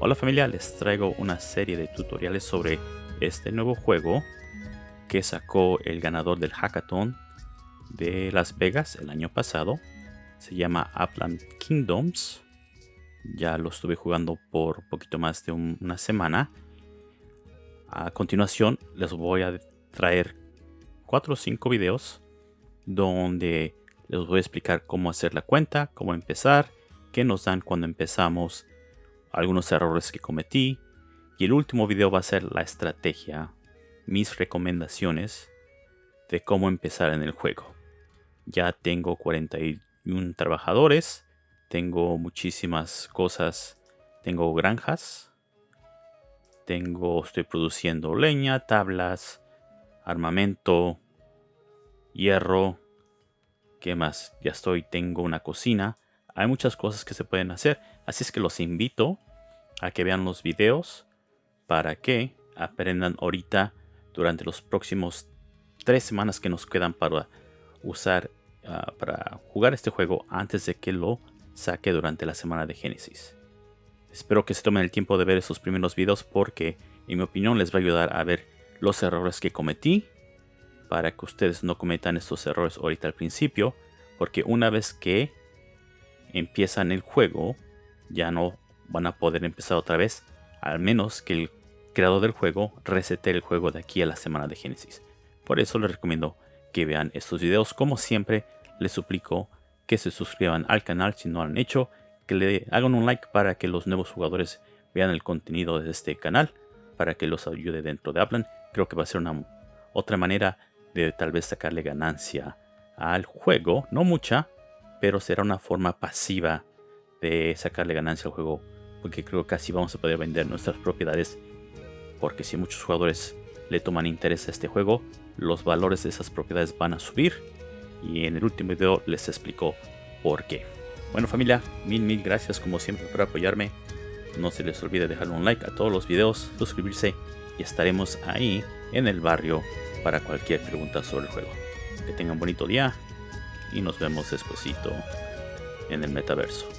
Hola familia, les traigo una serie de tutoriales sobre este nuevo juego que sacó el ganador del hackathon de Las Vegas el año pasado. Se llama Upland Kingdoms. Ya lo estuve jugando por poquito más de una semana. A continuación les voy a traer 4 o 5 videos donde les voy a explicar cómo hacer la cuenta, cómo empezar, qué nos dan cuando empezamos algunos errores que cometí. Y el último video va a ser la estrategia, mis recomendaciones de cómo empezar en el juego. Ya tengo 41 trabajadores, tengo muchísimas cosas, tengo granjas, tengo, estoy produciendo leña, tablas, armamento, hierro, ¿qué más? Ya estoy, tengo una cocina. Hay muchas cosas que se pueden hacer, así es que los invito a que vean los videos para que aprendan ahorita durante los próximos tres semanas que nos quedan para usar ah, para jugar este juego antes de que lo saque durante la semana de Génesis. Espero que se tomen el tiempo de ver esos primeros videos porque en mi opinión les va a ayudar a ver los errores que cometí para que ustedes no cometan estos errores ahorita al principio porque una vez que empiezan el juego ya no van a poder empezar otra vez, al menos que el creador del juego resete el juego de aquí a la semana de Génesis. Por eso les recomiendo que vean estos videos. Como siempre, les suplico que se suscriban al canal si no lo han hecho, que le hagan un like para que los nuevos jugadores vean el contenido de este canal, para que los ayude dentro de Aplan. Creo que va a ser una otra manera de tal vez sacarle ganancia al juego, no mucha, pero será una forma pasiva de sacarle ganancia al juego porque creo que así vamos a poder vender nuestras propiedades porque si muchos jugadores le toman interés a este juego los valores de esas propiedades van a subir. Y en el último video les explico por qué. Bueno familia mil mil gracias como siempre por apoyarme. No se les olvide dejar un like a todos los videos suscribirse y estaremos ahí en el barrio para cualquier pregunta sobre el juego. Que tengan bonito día y nos vemos despuesito en el metaverso